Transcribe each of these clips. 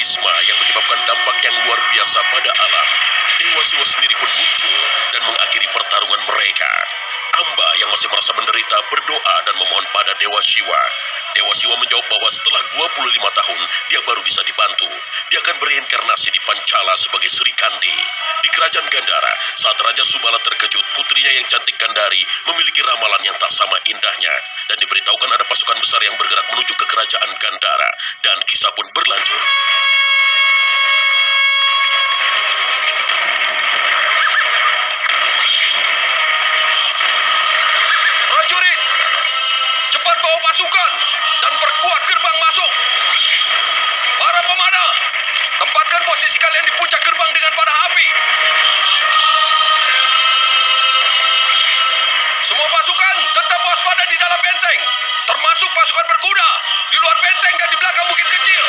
Bisma yang menyebabkan dampak yang luar biasa pada alam. Dewa Siwa sendiri pun muncul dan mengakhiri pertarungan mereka. Amba yang masih merasa menderita berdoa dan memohon pada Dewa Siwa. Dewa Siwa menjawab bahwa setelah 25 tahun dia baru bisa dibantu. Dia akan bereinkarnasi di Pancala sebagai Sri Kandi. Di kerajaan Gandara, saat Raja Subala terkejut, putrinya yang cantik Gandari memiliki ramalan yang tak sama indahnya. Dan diberitahukan ada pasukan besar yang bergerak menuju ke kerajaan Gandara. Dan kisah pun berlanjut. Pasukan dan perkuat gerbang masuk. Para pemanah, tempatkan posisi kalian di puncak gerbang dengan panah api. Semua pasukan tetap waspada di dalam benteng, termasuk pasukan berkuda di luar benteng dan di belakang bukit kecil.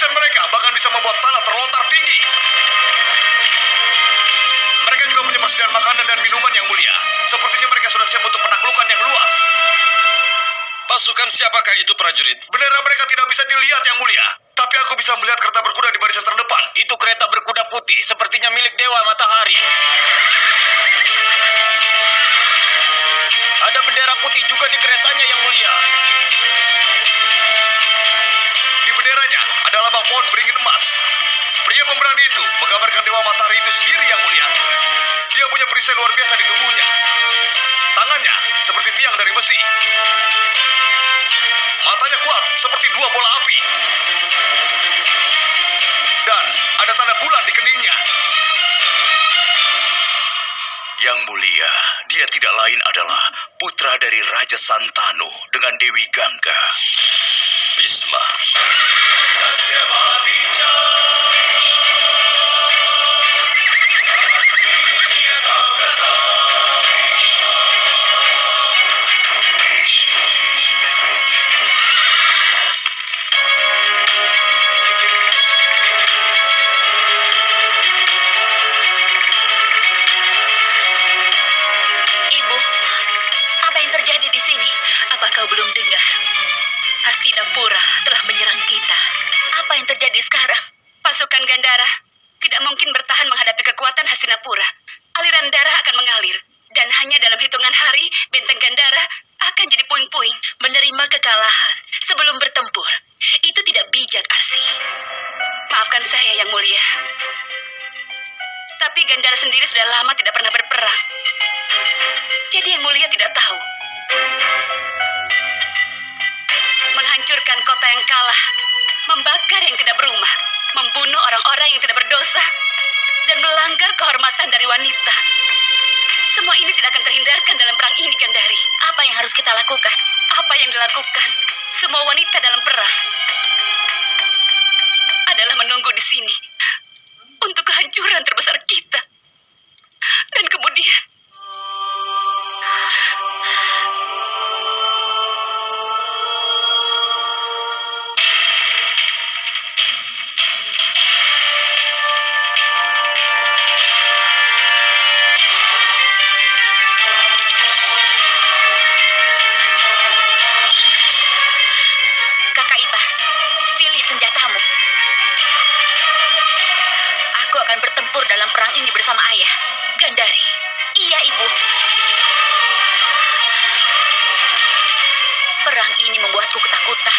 Mereka bahkan bisa membuat tanah terlontar tinggi. Mereka juga punya persediaan makanan dan minuman yang mulia. Sepertinya mereka sudah siap untuk penaklukan yang luas. Pasukan siapakah itu prajurit? Bendera mereka tidak bisa dilihat yang mulia. Tapi aku bisa melihat kereta berkuda di barisan terdepan. Itu kereta berkuda putih, sepertinya milik Dewa Matahari. Ada bendera putih juga di keretanya yang mulia. Pemberani itu menggambarkan Dewa Matahari itu sendiri yang mulia. Dia punya perisai luar biasa di tubuhnya. Tangannya seperti tiang dari besi. Matanya kuat seperti dua bola api. Dan ada tanda bulan di keningnya. Yang mulia, dia tidak lain adalah putra dari Raja Santanu dengan Dewi Gangga. Bisma. Ibu, benteng Gandara akan jadi puing-puing. Menerima kekalahan sebelum bertempur. Itu tidak bijak, Arsi. Maafkan saya, Yang Mulia. Tapi Gandara sendiri sudah lama tidak pernah berperang. Jadi yang mulia tidak tahu. Menghancurkan kota yang kalah, membakar yang tidak berumah, membunuh orang-orang yang tidak berdosa, dan melanggar kehormatan dari wanita. Semua ini tidak akan terhindarkan dalam perang ini, Gandari. Apa yang harus kita lakukan? Apa yang dilakukan semua wanita dalam perang? Adalah menunggu di sini untuk kehancuran terbesar kita. Dan kemudian Aku akan bertempur dalam perang ini bersama ayah. Gandari. Iya, Ibu. Perang ini membuatku ketakutan.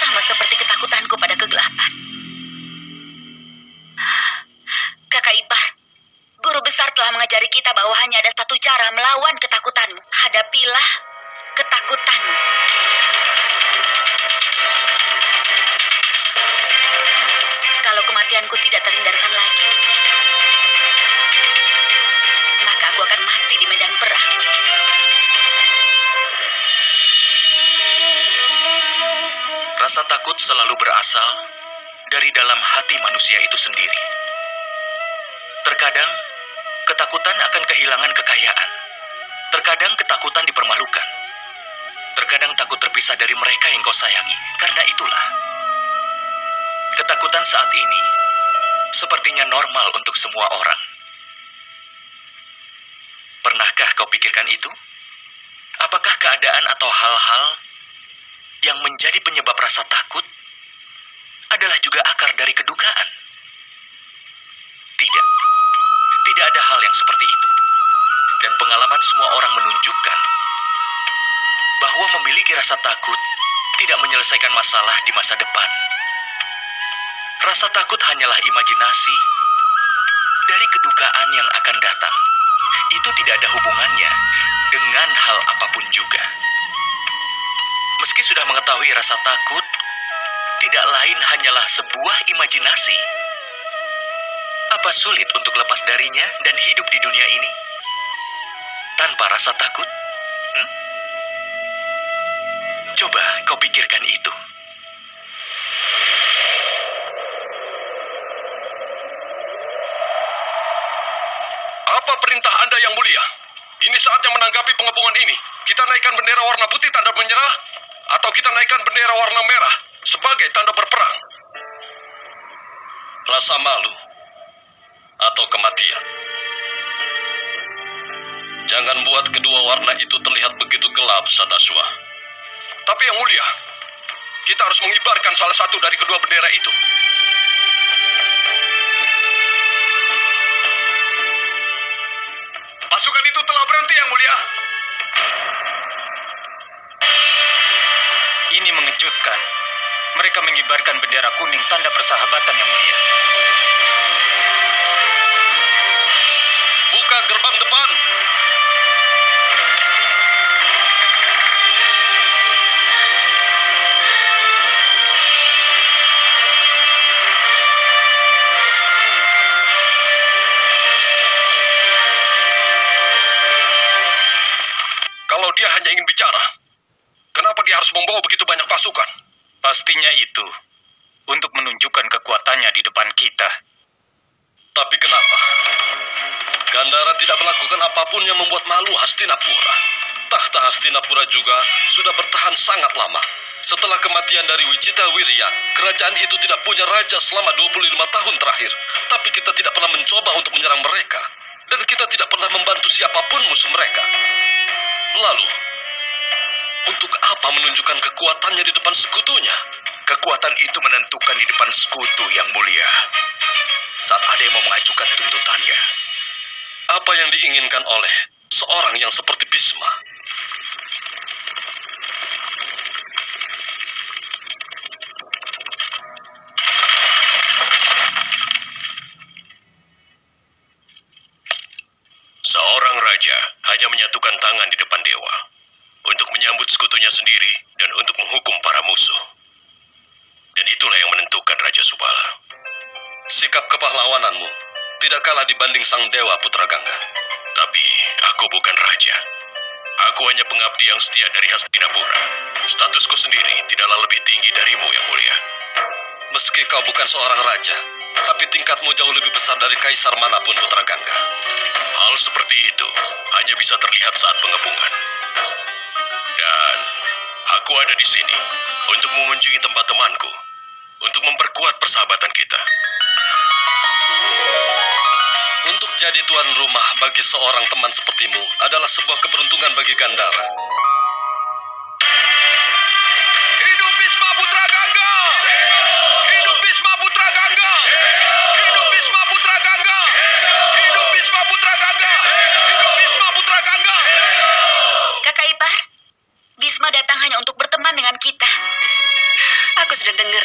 Sama seperti ketakutanku pada kegelapan. Kakak Ipar, guru besar telah mengajari kita bahwa hanya ada satu cara melawan ketakutanmu. Hadapilah ketakutanmu. Kematianku tidak terhindarkan lagi, medan perang. Rasa takut selalu berasal dari dalam hati manusia itu sendiri. Terkadang, ketakutan akan kehilangan kekayaan. Terkadang ketakutan dipermalukan. Terkadang takut terpisah dari mereka yang kau sayangi. Karena itulah, ketakutan saat ini sepertinya normal untuk semua orang. Pernahkah kau pikirkan itu? Apakah keadaan atau hal-hal yang menjadi penyebab rasa takut adalah juga akar dari kedukaan? Tidak. Tidak ada hal yang seperti itu. Dan pengalaman semua orang menunjukkan bahwa memiliki rasa takut tidak menyelesaikan masalah di masa depan. Rasa takut hanyalah imajinasi dari kedukaan yang akan datang. Itu tidak ada hubungannya dengan hal apa pun juga. Meski sudah mengetahui rasa takut, tidak lain hanyalah sebuah imajinasi. Apa sulit untuk lepas darinya dan hidup di dunia ini tanpa rasa takut? Hmm? Coba kau pikirkan itu. Apa perintah Anda yang mulia? Ini saatnya menanggapi pengepungan ini. Kita naikkan bendera warna putih tanda menyerah, atau kita naikkan bendera warna merah sebagai tanda berperang. Rasa malu atau kematian. Jangan buat kedua warna itu terlihat begitu gelap, Sataswa. Tapi yang mulia, kita harus mengibarkan salah satu dari kedua bendera itu. Pasukan itu telah berhenti yang mulia. Ini mengejutkan. Mereka mengibarkan bendera kuning tanda persahabatan yang mulia. Buka gerbang depan. Pastinya itu untuk menunjukkan kekuatannya di depan kita. Tapi kenapa? Gandara tidak melakukan apa pun yang membuat malu Hastinapura. Tahta Hastinapura juga sudah bertahan sangat lama. Setelah kematian dari Wicita Wirya, kerajaan itu tidak punya raja selama 25 tahun terakhir. Tapi kita tidak pernah mencoba untuk menyerang mereka. Dan kita tidak pernah membantu siapa pun musuh mereka. Lalu, untuk apa menunjukkan kekuatannya di depan sekutunya? Kekuatan itu menentukan di depan sekutu yang mulia. Saat ada yang mau mengajukan tuntutannya, Apa yang diinginkan oleh seorang yang seperti Bisma? Seorang raja hanya menyatukan tangan di depan dewa untuk sekutunya sendiri dan untuk menghukum para musuh. Dan itulah yang menentukan Raja Subala. Sikap kepahlawananmu tidak kalah dibanding sang dewa Putra Gangga. Tapi aku bukan raja. Aku hanya pengabdi yang setia dari Hastinapura. Statusku sendiri tidaklah lebih tinggi darimu yang mulia. Meski kau bukan seorang raja, tapi tingkatmu jauh lebih besar dari kaisar mana pun Putra Gangga. Hal seperti itu hanya bisa terlihat saat pengepungan. Dan aku ada di sini untuk mengunjungi tempat temanku, untuk memperkuat persahabatan kita. Untuk jadi tuan rumah bagi seorang teman sepertimu adalah sebuah keberuntungan bagi Gandara.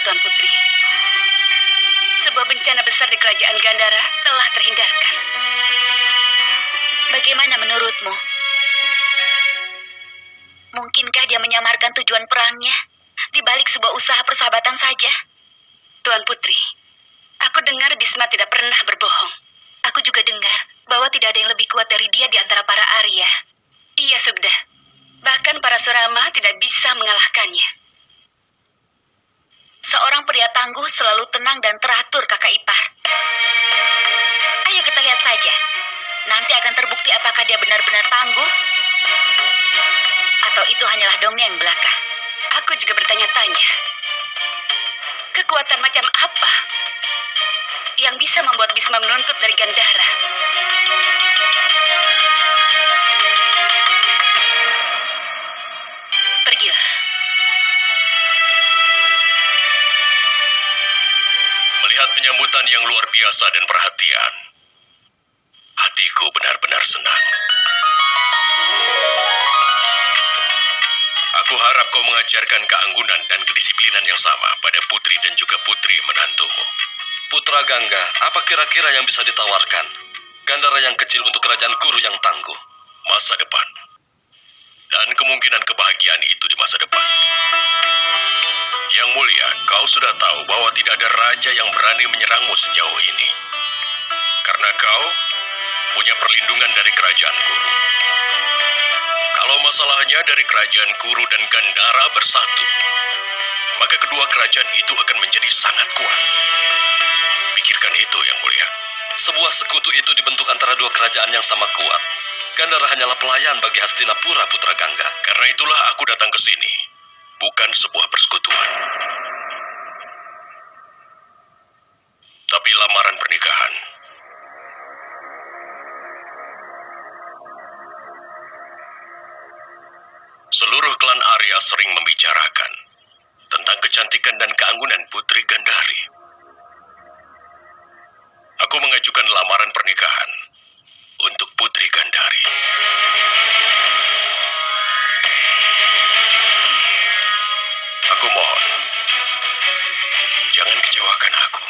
Tuan Putri. Sebuah bencana besar di kerajaan Gandara telah terhindarkan. Bagaimana menurutmu? Mungkinkah dia menyamarkan tujuan perangnya di balik sebuah usaha persahabatan saja? Tuan Putri, aku dengar Bisma tidak pernah berbohong. Aku juga dengar bahwa tidak ada yang lebih kuat dari dia di antara para Arya. Iya, Sugda. Bahkan para Surama tidak bisa mengalahkannya. Seorang pria tangguh selalu tenang dan teratur, kakak ipar. Ayo kita lihat saja. Nanti akan terbukti apakah dia benar-benar tangguh atau itu hanyalah dongeng belaka. Aku juga bertanya-tanya. Kekuatan macam apa yang bisa membuat Bisma menuntut dari Gandara? Penyambutan yang luar biasa dan perhatian, hatiku benar-benar senang. Aku harap kau mengajarkan keanggunan dan kedisiplinan yang sama pada putri dan juga putri menantumu. Putra Gangga, apa kira-kira yang bisa ditawarkan? Gandara yang kecil untuk kerajaan Kuru yang tangguh. Masa depan. Dan kemungkinan kebahagiaan itu di masa depan. Yang mulia, kau sudah tahu bahwa tidak ada raja yang berani menyerangmu sejauh ini. Karena kau punya perlindungan dari kerajaan Kuru. Kalau masalahnya dari kerajaan Kuru dan Gandara bersatu, maka kedua kerajaan itu akan menjadi sangat kuat. Pikirkan itu, Yang Mulia. Sebuah sekutu itu dibentuk antara dua kerajaan yang sama kuat. Gandara hanyalah pelayan bagi Hastinapura, Putra Gangga. Karena itulah aku datang ke sini, bukan sebuah persekutuan. Tapi lamaran pernikahan. Seluruh klan Arya sering membicarakan tentang kecantikan dan keanggunan Putri Gandari. Aku mengajukan lamaran pernikahan Putri Gandari. Aku mohon, jangan kecewakan aku.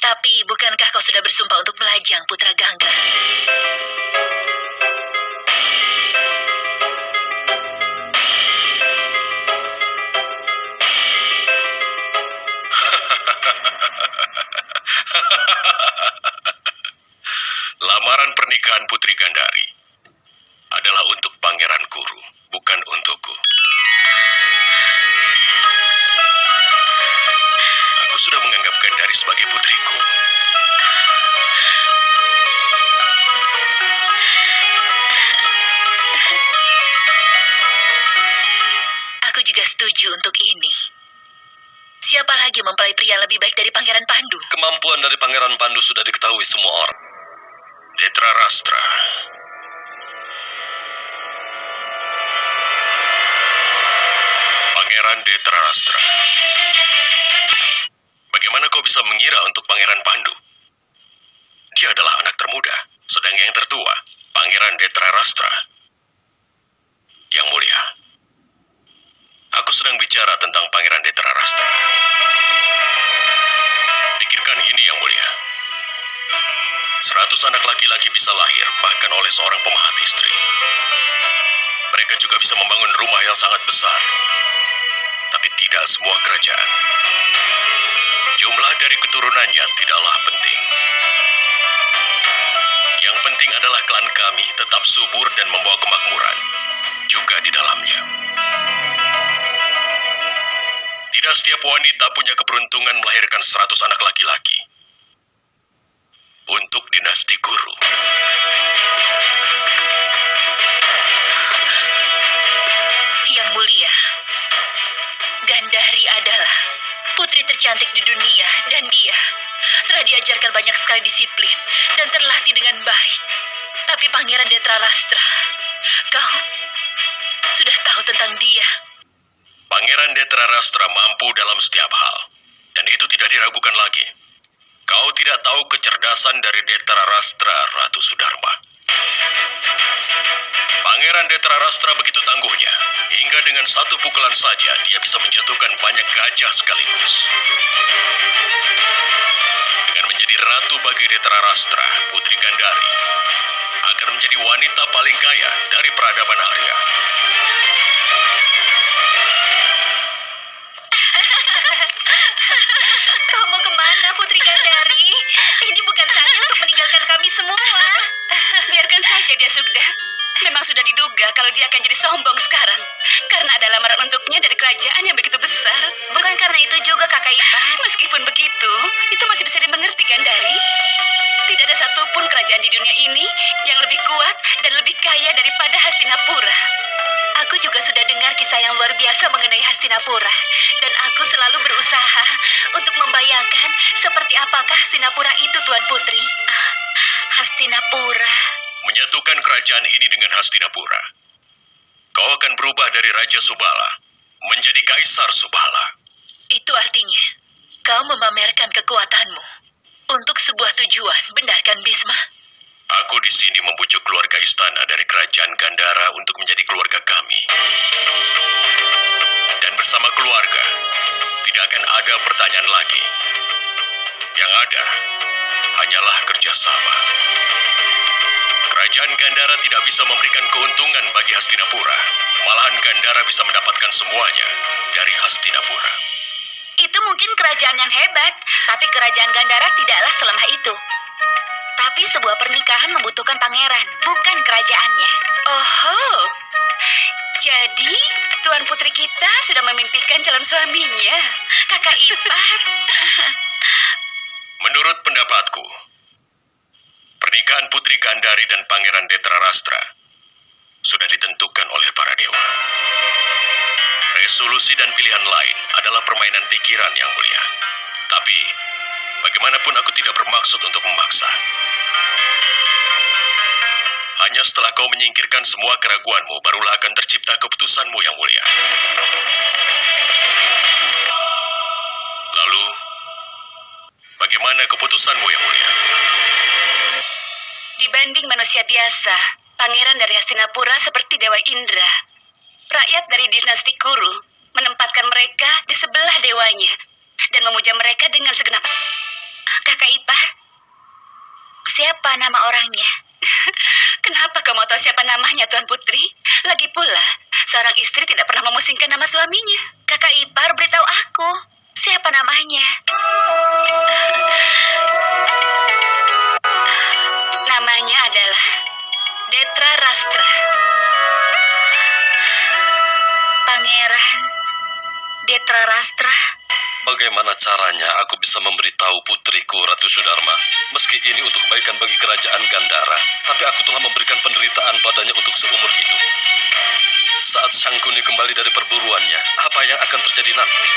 Tapi bukankah kau sudah bersumpah untuk melajang Putra Gangga? Putri Gandari adalah untuk Pangeran Kuru, bukan untukku. Aku sudah menganggap Gandari sebagai putriku. Aku juga setuju untuk ini. Siapa lagi mempelai pria lebih baik dari Pangeran Pandu? Kemampuan dari Pangeran Pandu sudah diketahui semua orang. Rastra. Pangeran Detra Rastra. Bagaimana kau bisa mengira untuk Pangeran Pandu? Dia adalah anak termuda, sedang yang tertua, Pangeran Detra Rastra. Yang mulia, aku sedang bicara tentang Pangeran Detra Rastra. Pikirkan ini yang mulia. Seratus anak laki-laki bisa lahir, bahkan oleh seorang pemahat istri. Mereka juga bisa membangun rumah yang sangat besar. Tapi tidak semua kerajaan. Jumlah dari keturunannya tidaklah penting. Yang penting adalah klan kami tetap subur dan membawa kemakmuran. Juga di dalamnya. Tidak setiap wanita punya keberuntungan melahirkan seratus anak laki-laki untuk dinasti guru. Yang mulia, Gandari adalah putri tercantik di dunia dan dia telah diajarkan banyak sekali disiplin dan terlatih dengan baik. Tapi Pangeran Detra Rastra, kau sudah tahu tentang dia? Pangeran Detra Rastra mampu dalam setiap hal, dan itu tidak diragukan lagi. Kau tidak tahu kecerdasan dari Detra Rastra, Ratu Sudarma. Pangeran Detra Rastra begitu tangguhnya, hingga dengan satu pukulan saja dia bisa menjatuhkan banyak gajah sekaligus. Dengan menjadi ratu bagi Detra Rastra, Putri Gandari, akan menjadi wanita paling kaya dari peradaban Arya. Memang sudah diduga kalau dia akan jadi sombong sekarang. Karena ada lamaran untuknya dari kerajaan yang begitu besar. Bukan karena itu juga kakak ipar. Meskipun begitu, itu masih bisa dimengerti Gandari. Tidak ada satupun kerajaan di dunia ini yang lebih kuat dan lebih kaya daripada Hastinapura. Aku juga sudah dengar kisah yang luar biasa mengenai Hastinapura. Dan aku selalu berusaha untuk membayangkan seperti apakah Hastinapura itu, Tuan Putri. Ah, Hastinapura. Menyatukan kerajaan ini dengan Hastinapura. Kau akan berubah dari Raja Subala menjadi Kaisar Subala. Itu artinya kau memamerkan kekuatanmu untuk sebuah tujuan, benar kan Bisma? Aku di sini membujuk keluarga istana dari kerajaan Gandara untuk menjadi keluarga kami. Dan bersama keluarga, tidak akan ada pertanyaan lagi. Yang ada hanyalah kerjasama. Kerajaan Gandara tidak bisa memberikan keuntungan bagi Hastinapura. Malahan Gandara bisa mendapatkan semuanya dari Hastinapura. Itu mungkin kerajaan yang hebat, tapi kerajaan Gandara tidaklah selemah itu. Tapi sebuah pernikahan membutuhkan pangeran, bukan kerajaannya. Oh, jadi Tuan Putri kita sudah memimpikan calon suaminya. Kakak ipar. Menurut pendapatku, pernikahan Putri Gandari dan Pangeran Detrarastra sudah ditentukan oleh para dewa. Resolusi dan pilihan lain adalah permainan pikiran yang mulia. Tapi, bagaimanapun aku tidak bermaksud untuk memaksa. Hanya setelah kau menyingkirkan semua keraguanmu, barulah akan tercipta keputusanmu yang mulia. Lalu, bagaimana keputusanmu yang mulia? Dibanding manusia biasa, pangeran dari Hastinapura seperti Dewa Indra. Rakyat dari dinasti Kuru menempatkan mereka di sebelah dewanya dan memuja mereka dengan segenap Kakak ipar, siapa nama orangnya? Kenapa kamu tahu siapa namanya, Tuan Putri? Lagi pula, seorang istri tidak pernah memusingkan nama suaminya. Kakak ipar beritahu aku, siapa namanya? Caranya aku bisa memberitahu putriku Ratu Sudarma? Meski ini untuk kebaikan bagi kerajaan Gandara, tapi aku telah memberikan penderitaan padanya untuk seumur hidup. Saat Sangkuni kembali dari perburuannya, apa yang akan terjadi nanti?